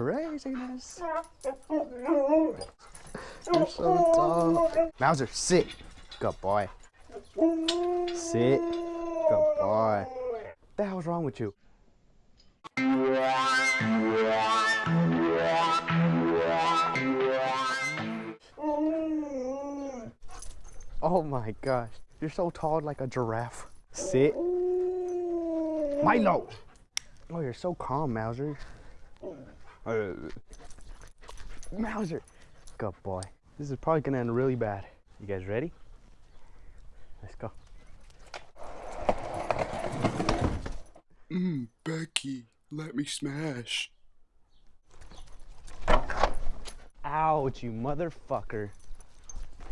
craziness. You're so tall. Mauser, sit. Good boy. Sit. Good boy. What the hell's wrong with you? Oh my gosh. You're so tall like a giraffe. Sit. Milo. Oh, you're so calm, Mauser. Uh, Mauser. Good boy. This is probably gonna end really bad. You guys ready? Let's go. Mmm, Becky, let me smash. Ouch, you motherfucker.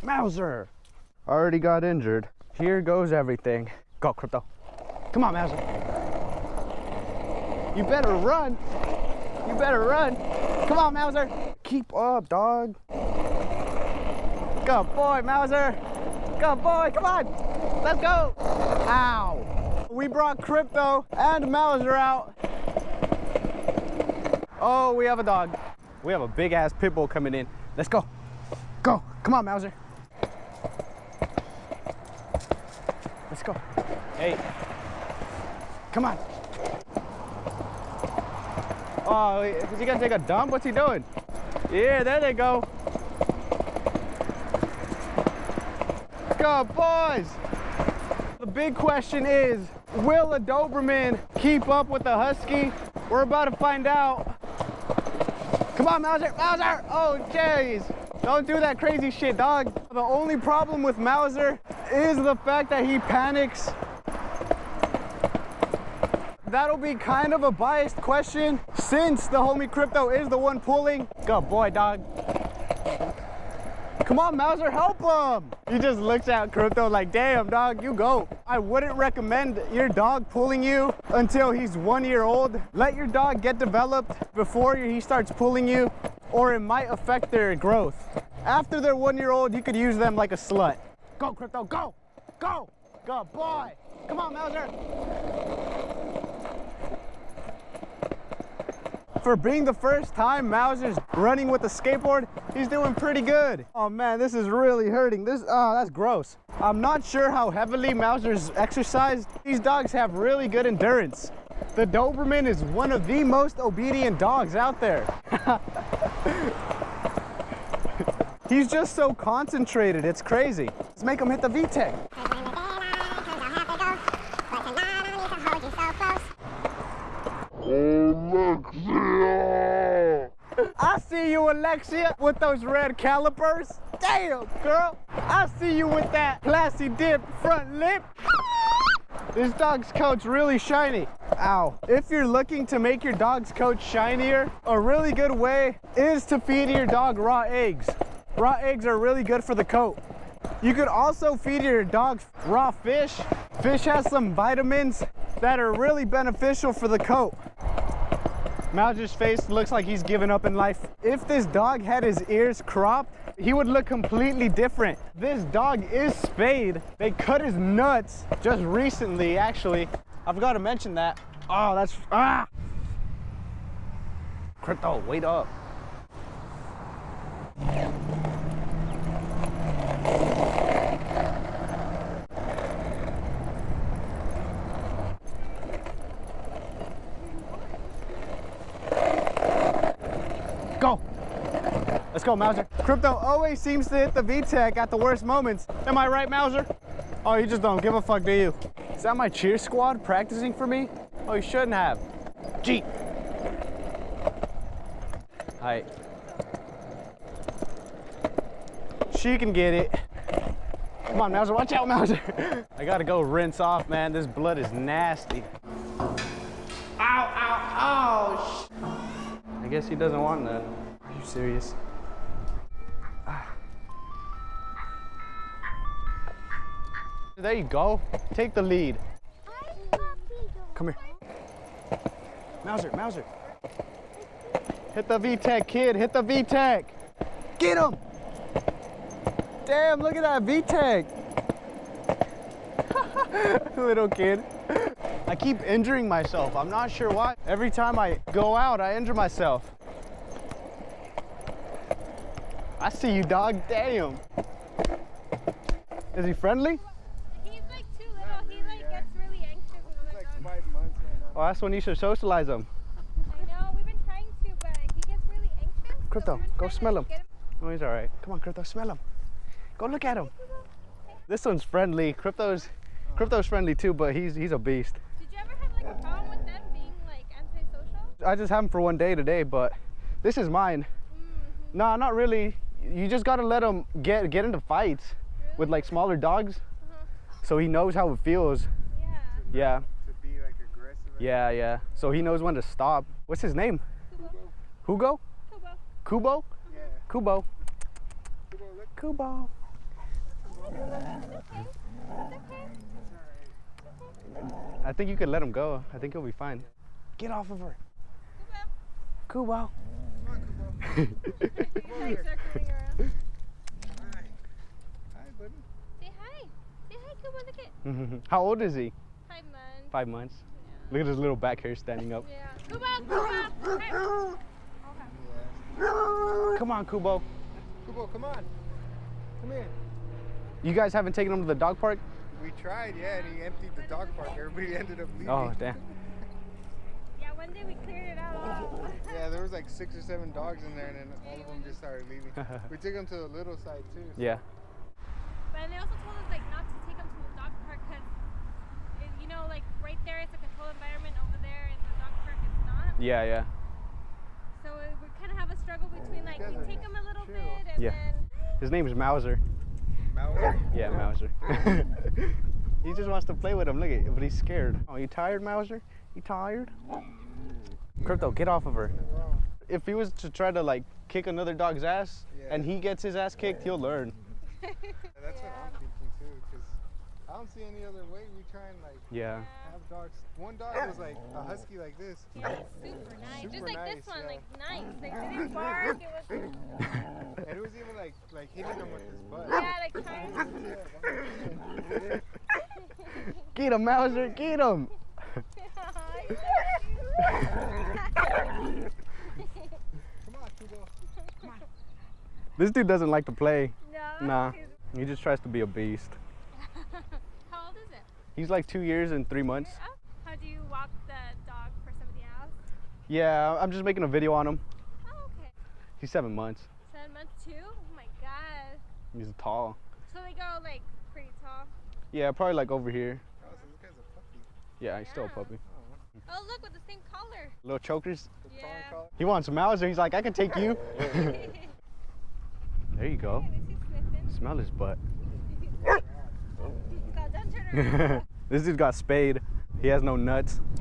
Mauser! Already got injured. Here goes everything. Go, Crypto. Come on, Mauser. You better run. You better run. Come on, Mauser. Keep up, dog. Good boy, Mauser. Good boy, come on. Let's go. Ow. We brought Crypto and Mauser out. Oh, we have a dog. We have a big ass pit bull coming in. Let's go. Go. Come on, Mauser. Let's go. Hey. Come on. Oh, is he gonna take a dump? What's he doing? Yeah, there they go. Let's go, boys. The big question is, will a Doberman keep up with the Husky? We're about to find out. Come on, Mauser, Mauser! Oh, jeez. Don't do that crazy shit, dog. The only problem with Mauser is the fact that he panics. That'll be kind of a biased question since the homie Crypto is the one pulling. Good boy, dog. Come on, Mauser, help him. He just looks at Crypto like, damn, dog, you go. I wouldn't recommend your dog pulling you until he's one year old. Let your dog get developed before he starts pulling you, or it might affect their growth. After they're one year old, you could use them like a slut. Go, Crypto, go, go. Good boy. Come on, Mauser. For being the first time Mauser's running with a skateboard, he's doing pretty good. Oh man, this is really hurting. This, oh, that's gross. I'm not sure how heavily Mauser's exercised. These dogs have really good endurance. The Doberman is one of the most obedient dogs out there. He's just so concentrated, it's crazy. Let's make him hit the VTEC. See you, Alexia, with those red calipers. Damn, girl. I see you with that classy dip front lip. This dog's coat's really shiny. Ow. If you're looking to make your dog's coat shinier, a really good way is to feed your dog raw eggs. Raw eggs are really good for the coat. You could also feed your dog raw fish. Fish has some vitamins that are really beneficial for the coat. Mauser's face looks like he's given up in life. If this dog had his ears cropped, he would look completely different. This dog is spayed. They cut his nuts just recently, actually. I forgot to mention that. Oh, that's, ah! Crypto, wait up. Go. Let's go, Mauser. Crypto always seems to hit the VTEC at the worst moments. Am I right, Mauser? Oh, you just don't give a fuck, do you? Is that my cheer squad practicing for me? Oh, you shouldn't have. Jeep. Hi. She can get it. Come on, Mauser, watch out, Mauser. I gotta go rinse off, man. This blood is nasty. I guess he doesn't want none. Are you serious? There you go. Take the lead. Come here. Mauser, Mauser. Hit the VTEC, kid. Hit the VTEC. Get him. Damn, look at that VTEC. Little kid. I keep injuring myself. I'm not sure why. Every time I go out, I injure myself. I see you, dog. Damn. Is he friendly? He's like too little. He like gets really anxious other Like five months right now. Well, that's when you should socialize him. I know. We've been trying to, but he gets really anxious. Crypto, we've go smell him. get Oh, he's all right. Come on, Crypto, smell him. Go look at him. This one's friendly. Crypto's, Crypto's friendly too, but he's he's a beast. Did you ever have like a problem with them being like antisocial? I just have him for one day today, but this is mine. Mm-hmm. No, not really. You just gotta let him get get into fights with like smaller dogs, Uh-huh. so he knows how it feels. Yeah. Yeah, To be like aggressive. and- yeah, yeah. So he knows when to stop. What's his name? Kubo. Hugo? Kubo. Kubo? Yeah. Kubo. Kubo, look. Kubo. I think you could let him go. I think he'll be fine. Get off of her. Kubo. Come on, Kubo. He's like circling around. Hi. Hi, buddy. Say hi. Say hi, Kubo. Look at mm-hmm. How old is he? five months. Five months. Look at his little back hair standing up. Yeah. Kubo. Kubo. Hey. Okay. Come on, Kubo. Kubo, come on. Come here. You guys haven't taken him to the dog park? We tried, yeah, and he emptied the dog park. Everybody ended up leaving. Oh, damn. Yeah. One day we cleared it out. Yeah, there was like six or seven dogs in there, and then all of them just started leaving. we took them to the little side too. so- Yeah. But they also told us like not to take them to the dog park because, you know, like right there it's a controlled environment. Over there in the dog park it's not. Yeah, yeah. So we kind of have a struggle between like guys we take them a little chill. bit and Yeah. then. His name is Mauser. Mauser. Yeah, Mauser. he just wants to play with him. Look at but he's scared. Oh, you tired, Mauser? You tired? Crypto, get off of her. If he was to try to like kick another dog's ass Yeah. and he gets his ass kicked, he'll learn. That's what I'm thinking too, because I don't see any other way. We try and like Yeah. have dogs. One dog was like a husky like this. Yeah, it's super nice. Just like nice, this one, yeah. like nice. Like didn't bark. It was And it was even like like hitting him with his butt. yeah, like trying. to- Get him, Mauser, get him. Come on, Kubo. This dude doesn't like to play. no. Nah. He just tries to be a beast. How old is it? He's like two years and three months. Oh, how do you walk the dog for somebody else? Yeah, I'm just making a video on him. Oh, okay. He's seven months. Seven months too? Oh my god. He's tall. So they go like pretty tall. Yeah, probably like over here. Oh, so this guy's a puppy. Yeah, he's still a puppy. Oh look, with the same color. Little chokers. Yeah. tongue collar. He wants Mauser. He's like, I can take you. there you go. Hey, is he sniffing? Smell his butt. God, don't turn this dude got spayed. He has no nuts.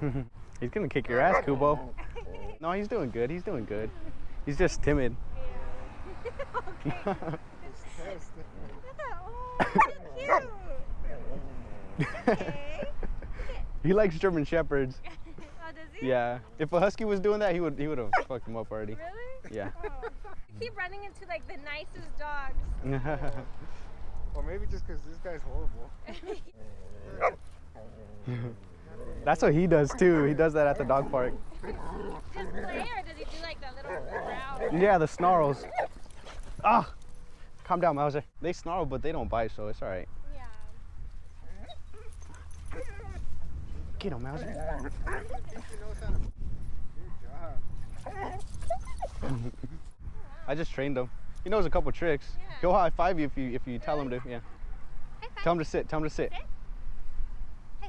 he's gonna kick your ass, Kubo. No, he's doing good. He's doing good. He's just timid. Yeah. okay. Yes. Oh, so cute. Okay. he likes German shepherds. Oh, does he? Yeah. If a husky was doing that, he would he would have fucked him up already. Really? Yeah. Oh. You keep running into like the nicest dogs. Or maybe just because this guy's horrible. That's what he does too. He does that at the dog park. Just play or does he do like that little growl? Yeah, the snarls. Ah, calm down, Mauser. They snarl, but they don't bite, so it's all right. Yeah. Get him, Mauser. He knows how to. Good job. I just trained him. He knows a couple tricks. Yeah. He'll high five you if you if you tell him to. Yeah. Tell him to sit. Tell him to sit. High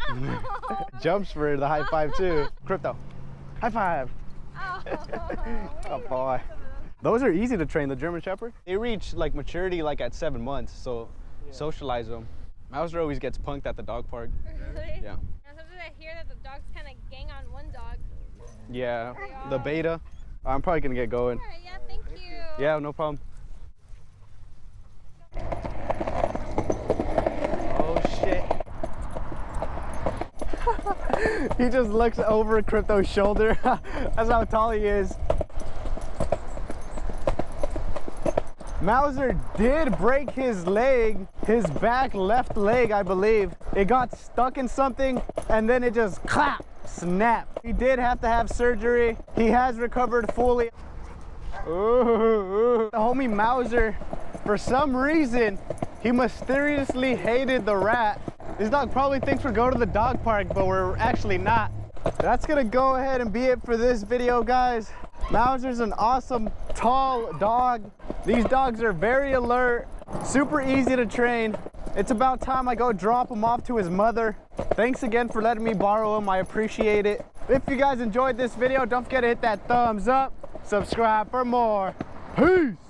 five. Oh. Jumps for the high five too. Crypto. High five. Oh. Oh boy. Those are easy to train. The German Shepherd. They reach like maturity like at seven months. So socialize them. Mauser always gets punked at the dog park. Really? Yeah. And sometimes I hear that the dogs kind of gang on one dog. Yeah. The beta. I'm probably gonna get going. All right, yeah, thank you. Yeah, no problem. Oh shit. he just looks over Crypto's shoulder. That's how tall he is. Mauser did break his leg, his back left leg, I believe. It got stuck in something and then it just clap, snap. He did have to have surgery. He has recovered fully. Ooh, ooh. The homie Mauser, for some reason, he mysteriously hated the rat. This dog probably thinks we're going to the dog park, but we're actually not. That's gonna go ahead and be it for this video, guys. Mauser's an awesome, tall dog. These dogs are very alert, super easy to train. It's about time I go drop him off to his mother. Thanks again for letting me borrow him. I appreciate it. If you guys enjoyed this video, don't forget to hit that thumbs up. Subscribe for more. Peace.